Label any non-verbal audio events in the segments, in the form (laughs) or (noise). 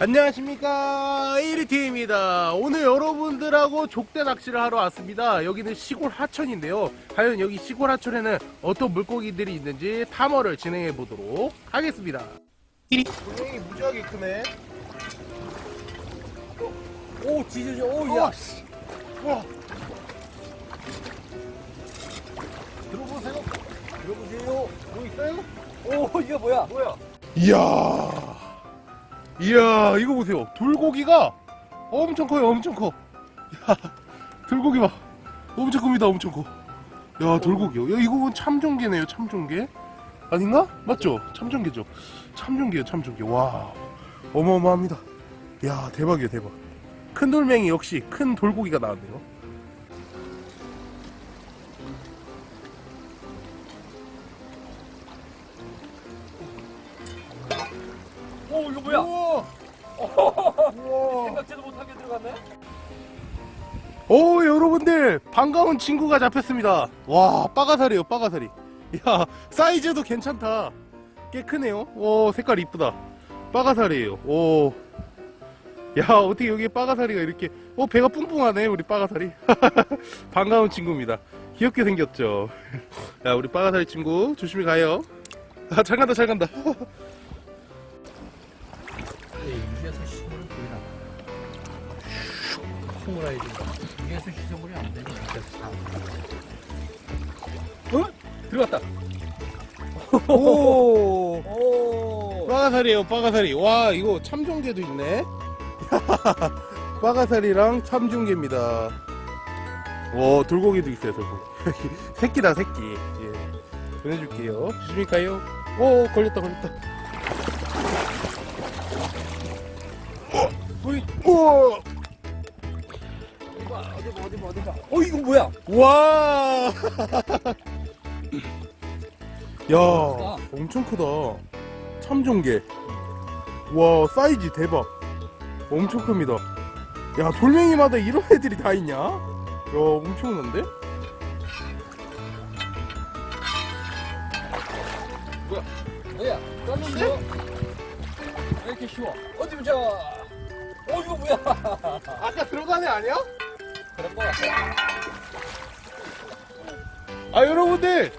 안녕하십니까. 1위팀입니다. 오늘 여러분들하고 족대 낚시를 하러 왔습니다. 여기는 시골 하천인데요. 과연 여기 시골 하천에는 어떤 물고기들이 있는지 탐험을 진행해 보도록 하겠습니다. 1위 분명히 무지하게 크네. 오 지저지 오야. 와, 씨. 와. 들어보세요. 들어보세요. 뭐 있어요? 오 이게 뭐야? 뭐야? 이야 이야 이거 보세요. 돌고기가 엄청 커요 엄청 커. 야, 돌고기 봐. 엄청 큽니다 엄청 커야 돌고기요. 야 이거 참종개네요 참종개. 아닌가? 맞죠? 참종개죠. 참종개요 참종개. 와 어마어마합니다. 야 대박이에요 대박. 큰 돌멩이 역시 큰 돌고기가 나왔네요 이거 뭐야? 우와. 생각지도 못하게 들어갔네. 오 여러분들 반가운 친구가 잡혔습니다. 와 빠가사리요 빠가사리 야 사이즈도 괜찮다. 꽤 크네요. 오 색깔 이쁘다. 빠가사리에요. 오 야 어떻게 여기 빠가사리가 이렇게 어 배가 뿡뿡하네 우리 빠가사리 (laughs) 반가운 친구입니다. 귀엽게 생겼죠? (laughs) 야 우리 빠가사리 친구 조심히 가요. 아 잘 간다 잘 간다 (laughs) 콩으라이지 위에서 시선물이 안 되니 어? 들어갔다. 오! 오. 빠가사리에요 빠가사리 와 이거 참종개도 있네. (laughs) 빠가사리랑 참종개입니다. 와 돌고기도 있어요 돌고기. (laughs) 새끼다 새끼. 예. 보내줄게요. 가요? 오 걸렸다 걸렸다. 이거 어디 봐 어디 봐 봐어 이거 뭐야 와 (laughs) 야, 크다. 엄청 크다. 참종개. 와, 사이즈 대박. 엄청 큽니다. 야, 돌멩이마다 이런 애들이 다 있냐? 야, 엄청난데? 뭐야 떴는데 왜 이렇게 쉬워 어디 보자 오 이거 뭐야 아까 들어간 애 아니야? 그럴 거 같아 아, 여러분들!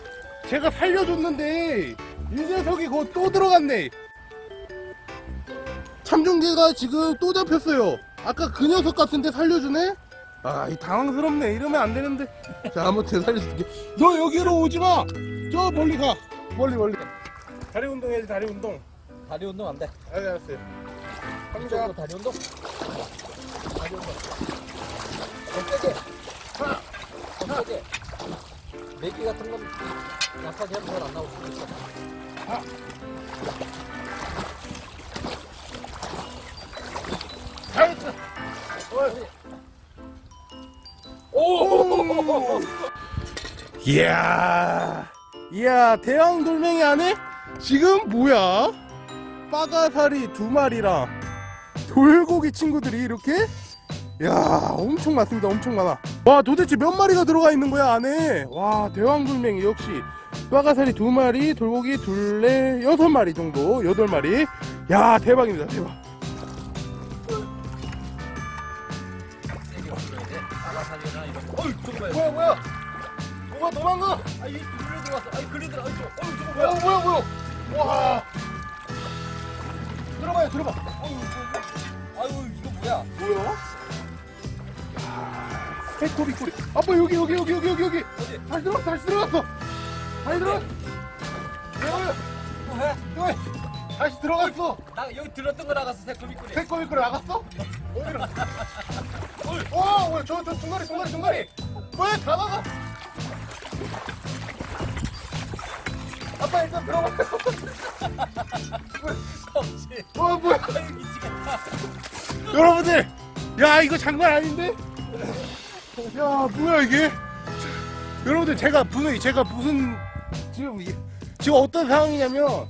제가 살려줬는데, 이 녀석이 그거 또 들어갔네. 참종개가 지금 또 잡혔어요. 아까 그 녀석 같은데 살려주네? 아, 이 당황스럽네. 이러면 안 되는데. 자, 아무튼 살려줄게. 너 여기로 오지 마! 저 멀리 가. 멀리, 멀리. 다리 운동해야지, 다리 운동. 다리 운동 안돼 아, 알았어요. 이쪽으로 다리 운동 세게 하나 더 세게 내기 같은 건 약하게 하면 잘안 나올 수도 있어! 이야, 이야, 대왕 돌멩이 안에 지금 뭐야? 빠가사리 두 마리랑 돌고기 친구들이 이렇게? 야, 엄청 많습니다. 엄청 많아. 와, 도대체 몇 마리가 들어가 있는 거야, 안에? 와, 대왕 돌멩이 역시. 빠가사리 두 마리, 돌고기 둘레, 여섯 마리 정도, 여덟 마리. 야, 대박입니다, 대박. 어이, 뭐야? 뭐야, 뭐야? 뭐가 도망가? 아, 이 글로 들어왔어. 아이, 글로 들어. 아이, 저, 어이, 저거 뭐야, 뭐야? 뭐야, 뭐야? 와. 들어봐요, 들어봐. 아유. 아유, 이거 뭐야? 뭐야? 새꼬리 꼬리. 아빠 여기 여기 여기 여기 여기 여기. 어디? 다시 들어갔어 다시 들어갔어. 다시 들어갔어. 여기 뭐해? 여기 다시 들어갔어. 나 여기 들었던 거 나갔어, 새꼬리 꼬리. 새꼬리 꼬리 나갔어? 어디로? 와, 뭐야 저저 중간에 중간에 중간에. 뭐야 다 나가. 아빠 일단 들어가. 없지. 와 뭐야? 여러분들, 야 이거 장난 아닌데? 야 뭐야 이게? 여러분들 제가 분명히 제가 무슨 지금 이- 지금 어떤 상황이냐면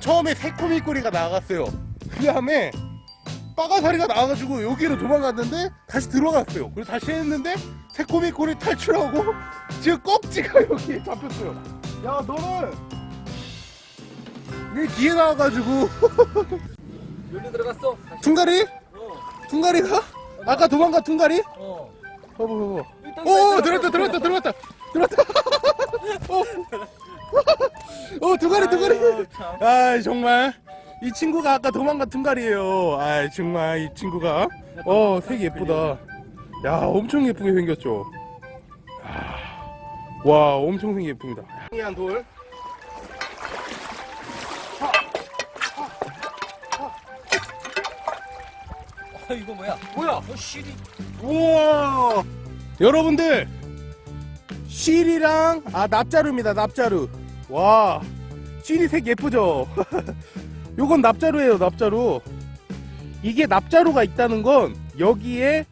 처음에 새코미 꼬리가 나갔어요. 그 다음에 빠가사리가 나와가지고 여기로 도망갔는데 다시 들어갔어요. 그래서 다시 했는데 새코미 꼬리 탈출하고 지금 꺽지가 여기 잡혔어요. 야 너는 왜 뒤에 나와가지고 여기 들어갔어. 퉁가리? 어. 퉁가리가? 아까 도망가 퉁가리? 어. 봐봐 봐봐 오 들어갔어. 들었다 들었다. 들었다 들었다. 어, 어 두가리 두가리. 아 정말. 이 친구가 아까 도망간 퉁가리예요. 아 정말 이 친구가. 어 색이 예쁘다. 야 엄청 예쁘게 생겼죠. 야, 와 엄청 생 예쁩니다. 한 돌. 이거 뭐야? 뭐야? 어, 실이. 우와! 여러분들 실이랑 아 납자루입니다 납자루. 와 실이 색 예쁘죠? (laughs) 요건 납자루예요 납자루. 이게 납자루가 있다는 건 여기에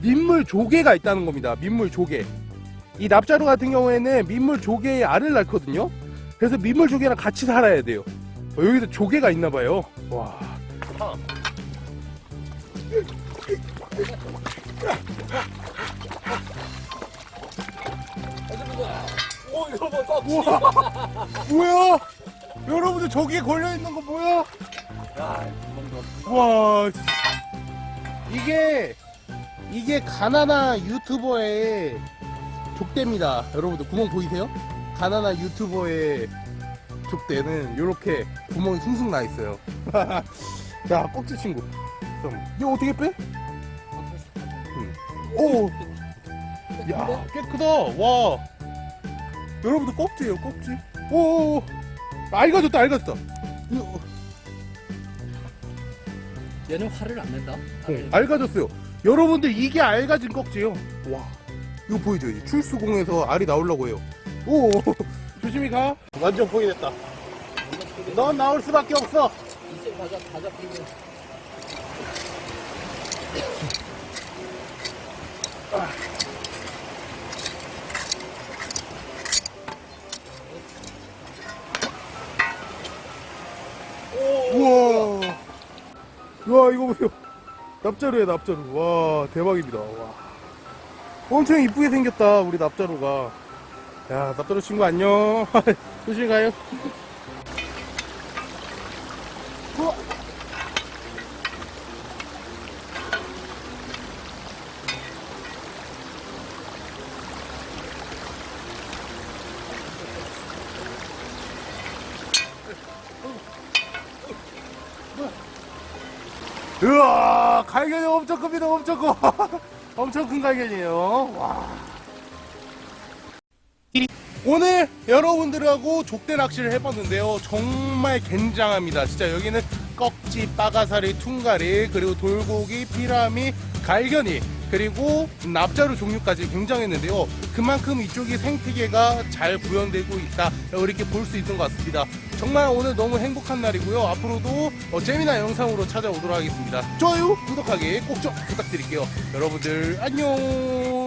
민물 조개가 있다는 겁니다 민물 조개. 이 납자루 같은 경우에는 민물 조개의 알을 낳거든요. 그래서 민물 조개랑 같이 살아야 돼요. 어, 여기도 조개가 있나 봐요. 와 오, 이거 뭐 떴지? 우와 뭐야 여러분들 저기에 걸려있는 거 뭐야 야. 와 이게 이게 가나나 유튜버의 족대입니다 여러분들 구멍 보이세요? 가나나 유튜버의 족대는 이렇게 구멍이 숭숭 나 있어요 (laughs) 자 꼭지 친구 이거 어떻게 빼? 오, 야, 꽤 크다. 와. 여러분들 꼭지예요, 꼭지. 오, 알가졌다, 알가졌다. 이거, 얘는 화를 안 낸다. 어, 알가졌어요. 여러분들 이게 알가진 꼭지요. 와, 이거 보이죠? 이제 출수공에서 알이 나오려고 해요. 오, 조심히 가. 완전 포기됐다. 넌 나올 수밖에 없어. 이제 가자, 가자, 그리고. 우와. 와, 이거 보세요. 납자루야, 납자루. 와, 대박입니다. 와. 엄청 이쁘게 생겼다, 우리 납자루가. 야, 납자루 친구 안녕. (laughs) 조심히 가요. 우와, 갈견이 엄청 큽니다, 엄청 커. (laughs) 엄청 큰 갈견이에요. 와. 오늘 여러분들하고 족대 낚시를 해봤는데요. 정말 굉장합니다. 진짜 여기는 꺽지, 빠가사리, 퉁가리, 그리고 돌고기, 피라미, 갈견이, 그리고 납자루 종류까지 굉장했는데요. 그만큼 이쪽이 생태계가 잘 구현되고 있다. 이렇게 볼 수 있는 것 같습니다. 정말 오늘 너무 행복한 날이고요. 앞으로도 어, 재미난 영상으로 찾아오도록 하겠습니다. 좋아요, 구독하기 꼭 좀 부탁드릴게요. 여러분들 안녕.